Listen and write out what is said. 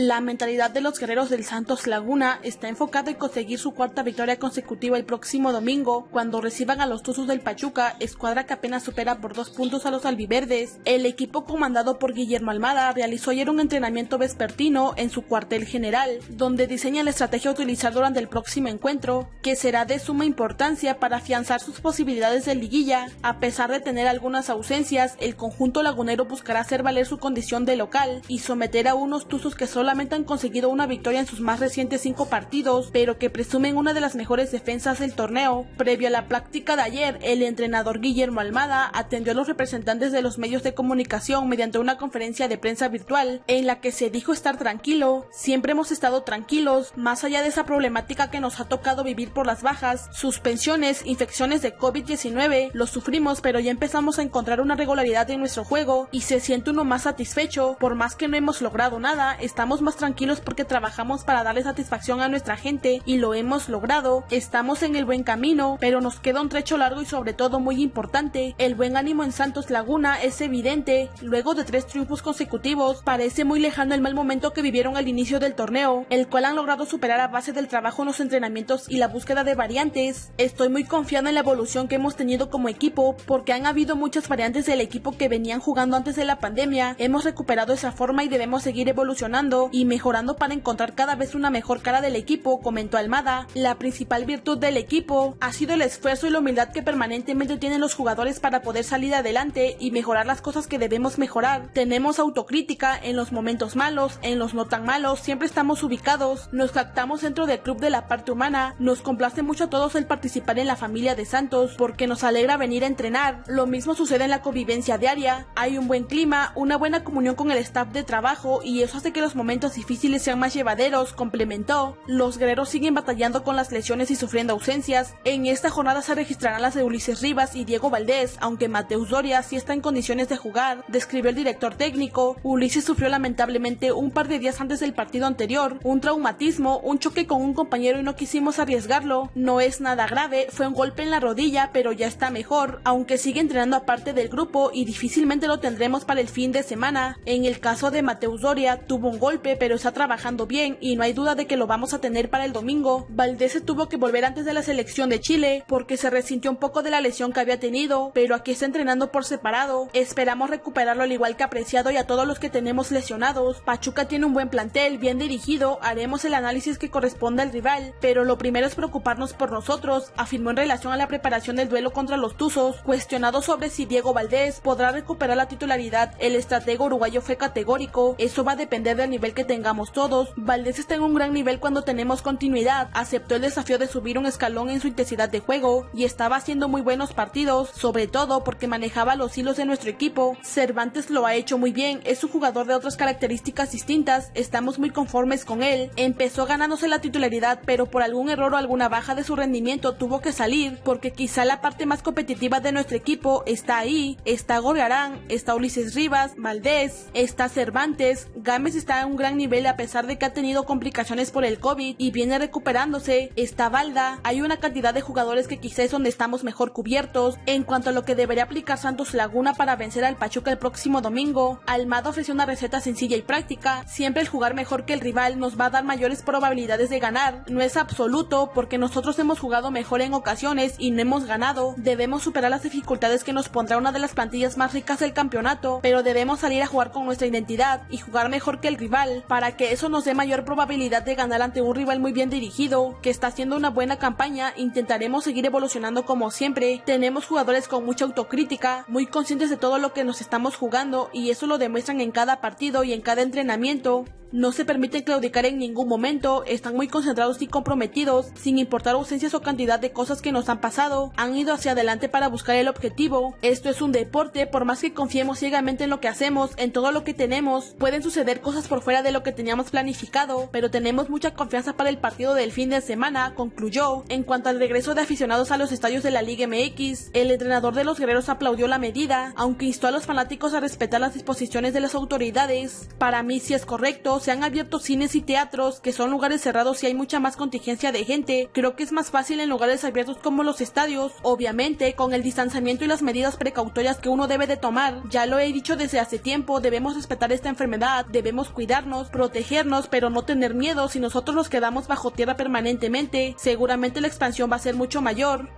La mentalidad de los guerreros del Santos Laguna está enfocada en conseguir su cuarta victoria consecutiva el próximo domingo, cuando reciban a los Tuzos del Pachuca, escuadra que apenas supera por dos puntos a los albiverdes. El equipo comandado por Guillermo Almada realizó ayer un entrenamiento vespertino en su cuartel general, donde diseña la estrategia a utilizar durante el próximo encuentro, que será de suma importancia para afianzar sus posibilidades de liguilla. A pesar de tener algunas ausencias, el conjunto lagunero buscará hacer valer su condición de local y someter a unos Tuzos que solamente han conseguido una victoria en sus más recientes cinco partidos, pero que presumen una de las mejores defensas del torneo. Previo a la práctica de ayer, el entrenador Guillermo Almada atendió a los representantes de los medios de comunicación mediante una conferencia de prensa virtual en la que se dijo estar tranquilo. Siempre hemos estado tranquilos, más allá de esa problemática que nos ha tocado vivir por las bajas, suspensiones, infecciones de COVID-19, lo sufrimos, pero ya empezamos a encontrar una regularidad en nuestro juego y se siente uno más satisfecho, por más que no hemos logrado nada, estamos más tranquilos porque trabajamos para darle satisfacción a nuestra gente y lo hemos logrado, estamos en el buen camino, pero nos queda un trecho largo y sobre todo muy importante, el buen ánimo en Santos Laguna es evidente, luego de tres triunfos consecutivos, parece muy lejano el mal momento que vivieron al inicio del torneo, el cual han logrado superar a base del trabajo en los entrenamientos y la búsqueda de variantes. Estoy muy confiado en la evolución que hemos tenido como equipo, porque han habido muchas variantes del equipo que venían jugando antes de la pandemia, hemos recuperado esa forma y debemos seguir evolucionando y mejorando para encontrar cada vez una mejor cara del equipo, comentó Almada. La principal virtud del equipo ha sido el esfuerzo y la humildad que permanentemente tienen los jugadores para poder salir adelante y mejorar las cosas que debemos mejorar. Tenemos autocrítica en los momentos malos, en los no tan malos, siempre estamos ubicados, nos jactamos dentro del club de la parte humana, nos complace mucho a todos el participar en la familia de Santos porque nos alegra venir a entrenar. Lo mismo sucede en la convivencia diaria, hay un buen clima, una buena comunión con el staff de trabajo y eso hace que los momentos difíciles sean más llevaderos, complementó. Los guerreros siguen batallando con las lesiones y sufriendo ausencias. En esta jornada se registrarán las de Ulises Rivas y Diego Valdés, aunque Mateus Doria sí está en condiciones de jugar, describió el director técnico. Ulises sufrió lamentablemente un par de días antes del partido anterior, un traumatismo, un choque con un compañero y no quisimos arriesgarlo. No es nada grave, fue un golpe en la rodilla, pero ya está mejor, aunque sigue entrenando aparte del grupo y difícilmente lo tendremos para el fin de semana. En el caso de Mateus Doria, tuvo un golpe, pero está trabajando bien y no hay duda de que lo vamos a tener para el domingo. Valdés se tuvo que volver antes de la selección de Chile porque se resintió un poco de la lesión que había tenido, pero aquí está entrenando por separado. Esperamos recuperarlo al igual que apreciado y a todos los que tenemos lesionados. Pachuca tiene un buen plantel, bien dirigido, haremos el análisis que corresponde al rival, pero lo primero es preocuparnos por nosotros, afirmó en relación a la preparación del duelo contra los Tuzos. Cuestionado sobre si Diego Valdés podrá recuperar la titularidad, el estratego uruguayo fue categórico, eso va a depender del nivel que tengamos todos. Valdés está en un gran nivel cuando tenemos continuidad, aceptó el desafío de subir un escalón en su intensidad de juego y estaba haciendo muy buenos partidos, sobre todo porque manejaba los hilos de nuestro equipo. Cervantes lo ha hecho muy bien, es un jugador de otras características distintas, estamos muy conformes con él. Empezó ganándose la titularidad, pero por algún error o alguna baja de su rendimiento tuvo que salir, porque quizá la parte más competitiva de nuestro equipo está ahí. Está Gorgarán, está Ulises Rivas, Valdés, está Cervantes, Gámez está en un gran nivel a pesar de que ha tenido complicaciones por el COVID y viene recuperándose, está Valda, hay una cantidad de jugadores que quizá es donde estamos mejor cubiertos. En cuanto a lo que debería aplicar Santos Laguna para vencer al Pachuca el próximo domingo, Almada ofreció una receta sencilla y práctica, siempre el jugar mejor que el rival nos va a dar mayores probabilidades de ganar, no es absoluto porque nosotros hemos jugado mejor en ocasiones y no hemos ganado, debemos superar las dificultades que nos pondrá una de las plantillas más ricas del campeonato, pero debemos salir a jugar con nuestra identidad y jugar mejor que el rival, para que eso nos dé mayor probabilidad de ganar ante un rival muy bien dirigido, que está haciendo una buena campaña, intentaremos seguir evolucionando como siempre, tenemos jugadores con mucha autocrítica, muy conscientes de todo lo que nos estamos jugando y eso lo demuestran en cada partido y en cada entrenamiento, no se permiten claudicar en ningún momento, están muy concentrados y comprometidos, sin importar ausencias o cantidad de cosas que nos han pasado, han ido hacia adelante para buscar el objetivo. Esto es un deporte, por más que confiemos ciegamente en lo que hacemos, en todo lo que tenemos, pueden suceder cosas por fuera de lo que teníamos planificado, pero tenemos mucha confianza para el partido del fin de semana, concluyó. En cuanto al regreso de aficionados a los estadios de la Liga MX, el entrenador de los guerreros aplaudió la medida, aunque instó a los fanáticos a respetar las disposiciones de las autoridades. Para mí sí es correcto, se han abierto cines y teatros, que son lugares cerrados y hay mucha más contingencia de gente. Creo que es más fácil en lugares abiertos como los estadios, obviamente con el distanciamiento y las medidas precautorias que uno debe de tomar. Ya lo he dicho desde hace tiempo, debemos respetar esta enfermedad, debemos cuidarnos, protegernos, pero no tener miedo si nosotros nos quedamos bajo tierra permanentemente. Seguramente la expansión va a ser mucho mayor.